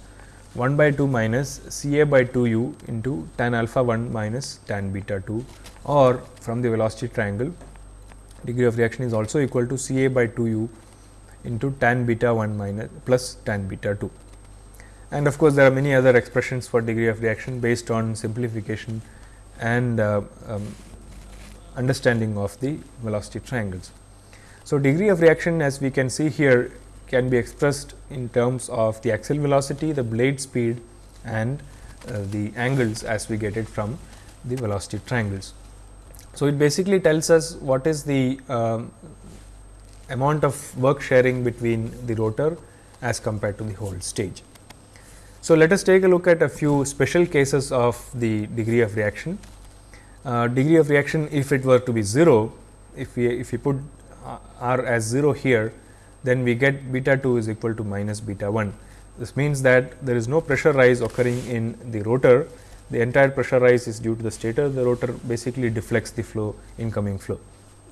1 by 2 minus C a by 2 u into tan alpha 1 minus tan beta 2 or from the velocity triangle degree of reaction is also equal to C a by 2 u into tan beta 1 minus plus tan beta 2. And of course, there are many other expressions for degree of reaction based on simplification and uh, um, understanding of the velocity triangles. So, degree of reaction as we can see here can be expressed in terms of the axial velocity, the blade speed and uh, the angles as we get it from the velocity triangles. So, it basically tells us what is the um, amount of work sharing between the rotor as compared to the whole stage. So, let us take a look at a few special cases of the degree of reaction uh, degree of reaction if it were to be 0, if we if we put uh, r as 0 here, then we get beta 2 is equal to minus beta 1. This means that there is no pressure rise occurring in the rotor, the entire pressure rise is due to the stator, the rotor basically deflects the flow incoming flow.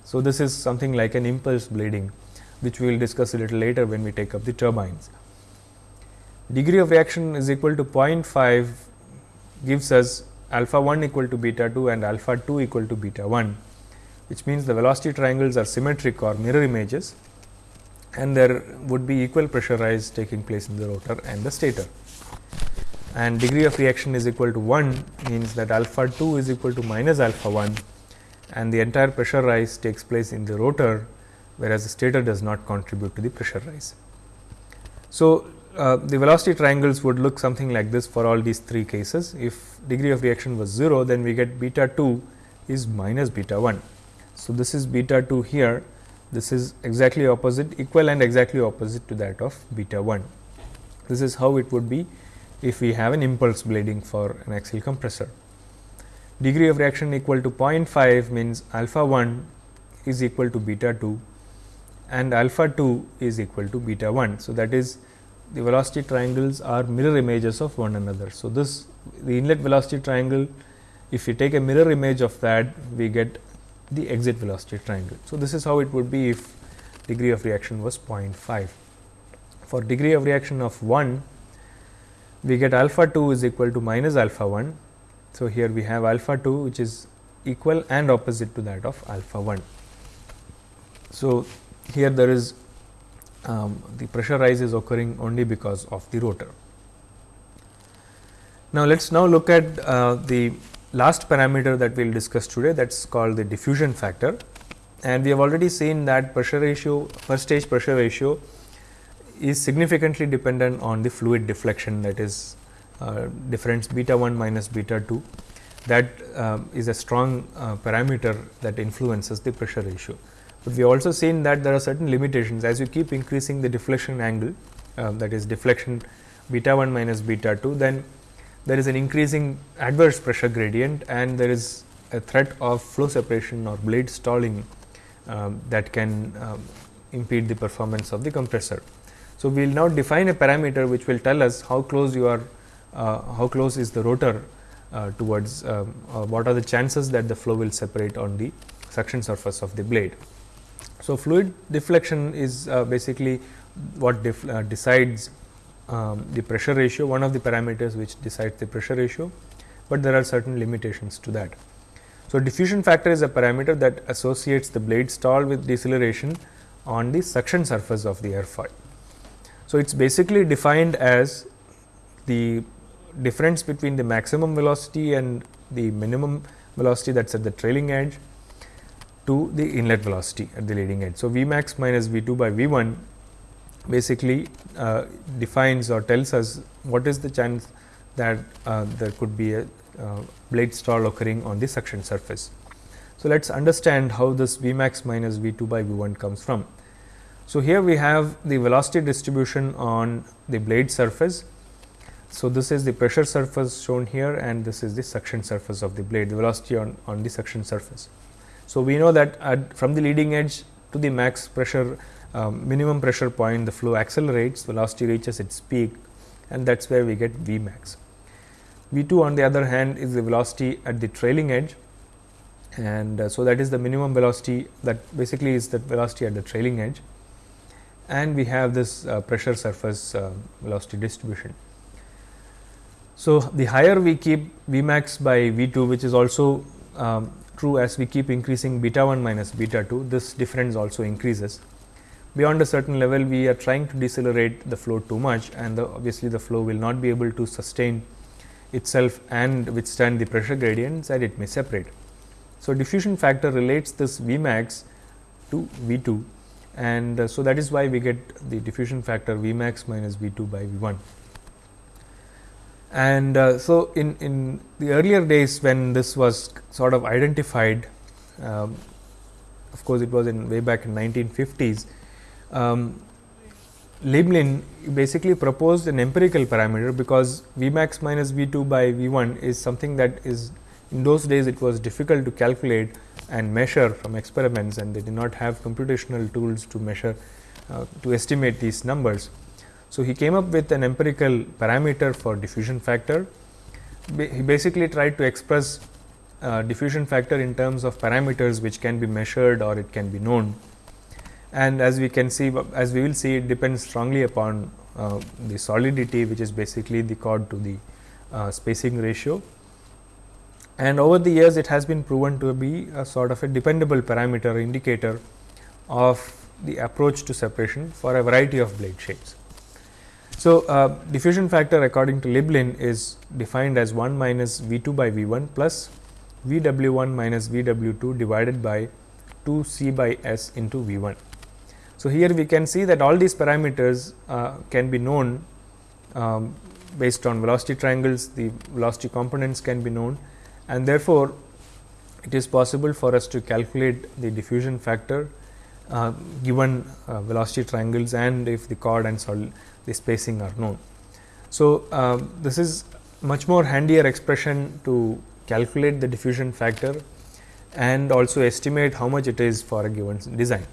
So, this is something like an impulse blading, which we will discuss a little later when we take up the turbines. Degree of reaction is equal to 0.5 gives us alpha 1 equal to beta 2 and alpha 2 equal to beta 1, which means the velocity triangles are symmetric or mirror images and there would be equal pressure rise taking place in the rotor and the stator. And degree of reaction is equal to 1 means that alpha 2 is equal to minus alpha 1 and the entire pressure rise takes place in the rotor, whereas the stator does not contribute to the pressure rise. So, uh, the velocity triangles would look something like this for all these three cases. If degree of reaction was 0, then we get beta 2 is minus beta 1. So, this is beta 2 here, this is exactly opposite equal and exactly opposite to that of beta 1. This is how it would be if we have an impulse blading for an axial compressor. Degree of reaction equal to 0.5 means alpha 1 is equal to beta 2 and alpha 2 is equal to beta 1. So, that is the velocity triangles are mirror images of one another. So, this the inlet velocity triangle if we take a mirror image of that we get the exit velocity triangle. So, this is how it would be if degree of reaction was 0.5. For degree of reaction of 1 we get alpha 2 is equal to minus alpha 1. So, here we have alpha 2 which is equal and opposite to that of alpha 1. So, here there is um, the pressure rise is occurring only because of the rotor. Now, let us now look at uh, the last parameter that we will discuss today that is called the diffusion factor. And we have already seen that pressure ratio per stage pressure ratio is significantly dependent on the fluid deflection that is uh, difference beta 1 minus beta 2 that uh, is a strong uh, parameter that influences the pressure ratio but we also seen that there are certain limitations as you keep increasing the deflection angle uh, that is deflection beta 1 minus beta 2 then there is an increasing adverse pressure gradient and there is a threat of flow separation or blade stalling um, that can um, impede the performance of the compressor. So, we will now define a parameter which will tell us how close you are uh, how close is the rotor uh, towards um, what are the chances that the flow will separate on the suction surface of the blade. So, fluid deflection is uh, basically what uh, decides um, the pressure ratio, one of the parameters which decides the pressure ratio, but there are certain limitations to that. So, diffusion factor is a parameter that associates the blade stall with deceleration on the suction surface of the airfoil. So, it is basically defined as the difference between the maximum velocity and the minimum velocity that is at the trailing edge to the inlet velocity at the leading edge. So, V max minus V 2 by V 1 basically uh, defines or tells us what is the chance that uh, there could be a uh, blade stall occurring on the suction surface. So, let us understand how this V max minus V 2 by V 1 comes from. So, here we have the velocity distribution on the blade surface. So, this is the pressure surface shown here and this is the suction surface of the blade, the velocity on, on the suction surface. So, we know that at, from the leading edge to the max pressure um, minimum pressure point the flow accelerates velocity reaches its peak and that is where we get V max. V 2 on the other hand is the velocity at the trailing edge and uh, so that is the minimum velocity that basically is the velocity at the trailing edge and we have this uh, pressure surface uh, velocity distribution. So, the higher we keep V max by V 2 which is also um, true as we keep increasing beta 1 minus beta 2 this difference also increases. Beyond a certain level we are trying to decelerate the flow too much and the, obviously, the flow will not be able to sustain itself and withstand the pressure gradients and it may separate. So, diffusion factor relates this V max to V 2 and uh, so that is why we get the diffusion factor V max minus V 2 by V 1. And uh, so, in, in the earlier days when this was sort of identified, um, of course, it was in way back in 1950s, um, Lieblein basically proposed an empirical parameter because V max minus V 2 by V 1 is something that is in those days it was difficult to calculate and measure from experiments and they did not have computational tools to measure uh, to estimate these numbers. So, he came up with an empirical parameter for diffusion factor. He basically tried to express uh, diffusion factor in terms of parameters which can be measured or it can be known. And as we can see, as we will see, it depends strongly upon uh, the solidity, which is basically the chord to the uh, spacing ratio and over the years it has been proven to be a sort of a dependable parameter indicator of the approach to separation for a variety of blade shapes. So, uh, diffusion factor according to Lieblein is defined as 1 minus V 2 by V 1 plus V W 1 minus V W 2 divided by 2 C by S into V 1. So, here we can see that all these parameters uh, can be known um, based on velocity triangles, the velocity components can be known and therefore, it is possible for us to calculate the diffusion factor uh, given uh, velocity triangles and if the chord and sol the spacing are known. So, uh, this is much more handier expression to calculate the diffusion factor and also estimate how much it is for a given design.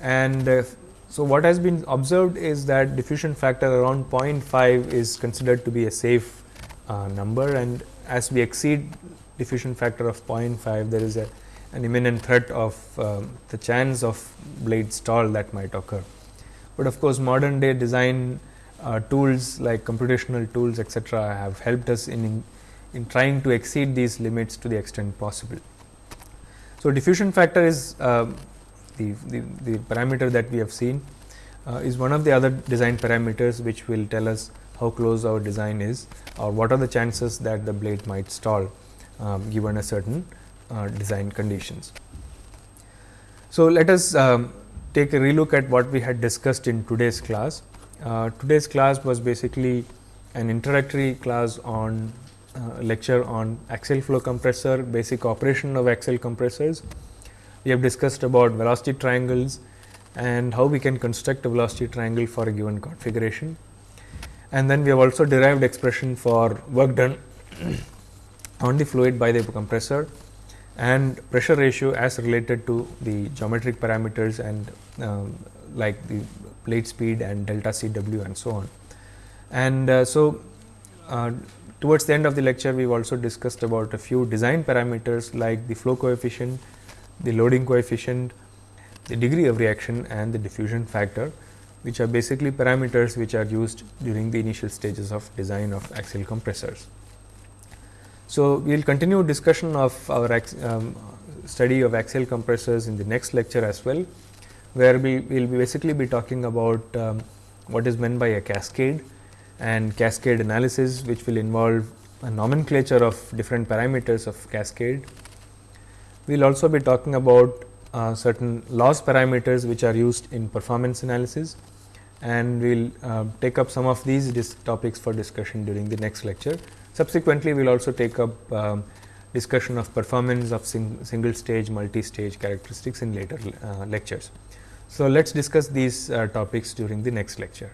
And uh, so, what has been observed is that diffusion factor around 0.5 is considered to be a safe uh, number and as we exceed diffusion factor of 0.5 there is a an imminent threat of um, the chance of blade stall that might occur. But of course, modern day design uh, tools like computational tools etc., have helped us in, in, in trying to exceed these limits to the extent possible. So, diffusion factor is uh, the, the, the, parameter that we have seen uh, is one of the other design parameters which will tell us how close our design is or what are the chances that the blade might stall um, given a certain uh, design conditions. So, let us um, take a relook at what we had discussed in today's class. Uh, today's class was basically an introductory class on uh, lecture on axial flow compressor, basic operation of axial compressors. We have discussed about velocity triangles and how we can construct a velocity triangle for a given configuration and then we have also derived expression for work done on the fluid by the compressor and pressure ratio as related to the geometric parameters and um, like the blade speed and delta C W and so on. And uh, so, uh, towards the end of the lecture we have also discussed about a few design parameters like the flow coefficient, the loading coefficient, the degree of reaction and the diffusion factor which are basically parameters which are used during the initial stages of design of axial compressors. So, we will continue discussion of our um, study of axial compressors in the next lecture as well, where we will basically be talking about um, what is meant by a cascade and cascade analysis, which will involve a nomenclature of different parameters of cascade. We will also be talking about uh, certain loss parameters which are used in performance analysis and we will uh, take up some of these topics for discussion during the next lecture. Subsequently, we will also take up um, discussion of performance of sing single stage, multi stage characteristics in later uh, lectures. So, let us discuss these uh, topics during the next lecture.